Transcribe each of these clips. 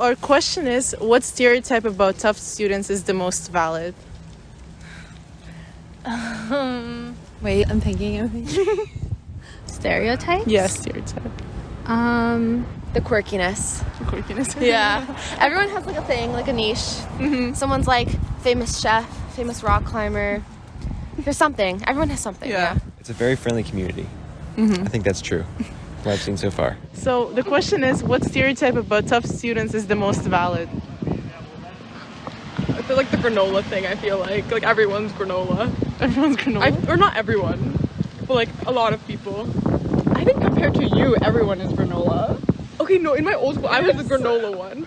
our question is what stereotype about Tufts students is the most valid? Um, wait, I'm thinking. I'm thinking. Stereotypes? Yes, stereotype. Um, The quirkiness. The quirkiness. Yeah. Everyone has like a thing, like a niche. Someone's like famous chef, famous rock climber. There's something. Everyone has something. Yeah. Yeah. It's a very friendly community. I think that's true. What I've seen so far. So the question is what stereotype about Tufts students is the most valid? I feel like the granola thing. I feel like like everyone's granola. Everyone's granola. I, or not everyone, but like a lot of people. I think compared to you, everyone is granola. Okay, no, in my old school, I was the granola one.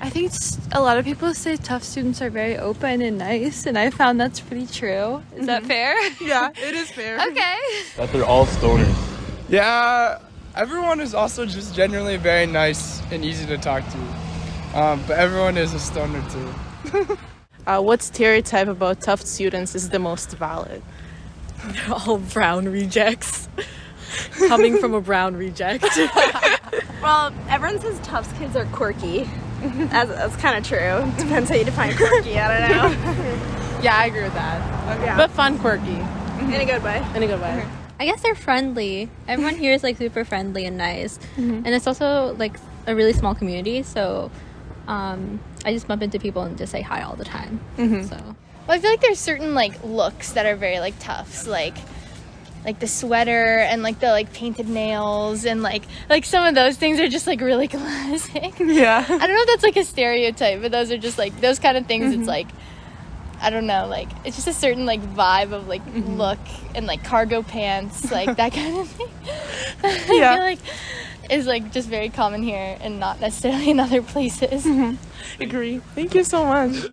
I think a lot of people say tough students are very open and nice, and I found that's pretty true. Is that mm-hmm. fair? yeah, it is fair. okay. That they're all stoners. Yeah, everyone is also just generally very nice and easy to talk to. Um, but everyone is a stoner too. Uh, what stereotype about Tufts students is the most valid? all brown rejects. Coming from a brown reject. Well, everyone says Tufts kids are quirky. That's, that's kind of true. Depends how you define quirky. I don't know. Yeah, I agree with that. Yeah. But fun, quirky. In a good way. In a good way. I guess they're friendly. Everyone here is like super friendly and nice, mm-hmm. and it's also like a really small community. So um, I just bump into people and just say hi all the time. Mm-hmm. So Well, I feel like there's certain like looks that are very like Tufts, like like the sweater and like the like painted nails and like like some of those things are just like really classic. Yeah. I don't know if that's like a stereotype, but those are just like those kind of things. It's mm-hmm. like I don't know, like it's just a certain like vibe of like mm-hmm. look and like cargo pants, like that kind of thing. I Yeah. feel like is like just very common here and not necessarily in other places. Mm-hmm. Agree. Thank you so much.